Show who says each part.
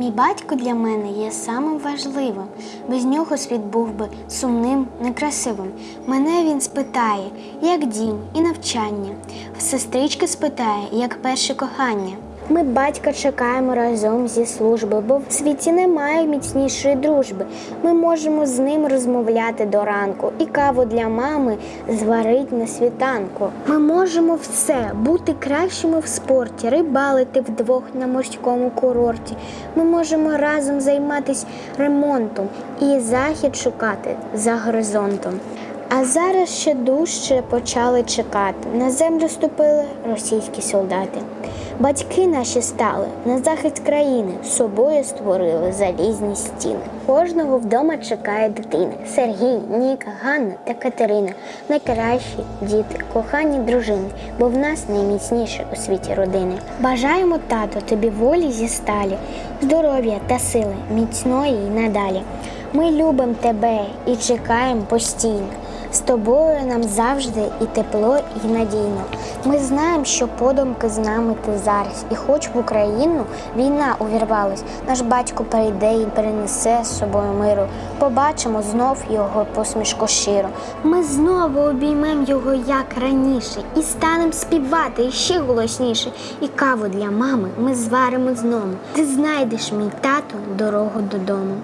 Speaker 1: Мій батько для мене є самим важливим. Без нього світ був би сумним, некрасивим. Мене він спитає, як дім і навчання. Сестрички спитає, як перше кохання. Ми батька чекаємо разом зі служби, бо в світі немає міцнішої дружби. Ми можемо з ним розмовляти до ранку і каву для мами зварить на світанку. Ми можемо все бути кращими в спорті, рибалити вдвох на морському курорті. Ми можемо разом займатися ремонтом і захід шукати за горизонтом. А зараз ще дужче почали чекати. На землю ступили російські солдати. Батьки наші стали на захист країни, собою створили залізні стіни. Кожного вдома чекає дитина. Сергій, Ніка, Ганна та Катерина найкращі діти, кохані дружини, бо в нас найміцніше у світі родини. Бажаємо, тато, тобі волі зі сталі, здоров'я та сили, міцної й надалі. Ми любимо тебе і чекаємо постійно. З тобою нам завжди і тепло, і надійно. Ми знаємо, що подумки з нами ти зараз, і хоч в Україну війна увірвалась, наш батько прийде і перенесе з собою миру. Побачимо знов його посмішку щиро. Ми знову обіймемо його як раніше, і станемо співати ще голосніше. І каву для мами ми зваримо знову. Ти знайдеш мій тато дорогу додому.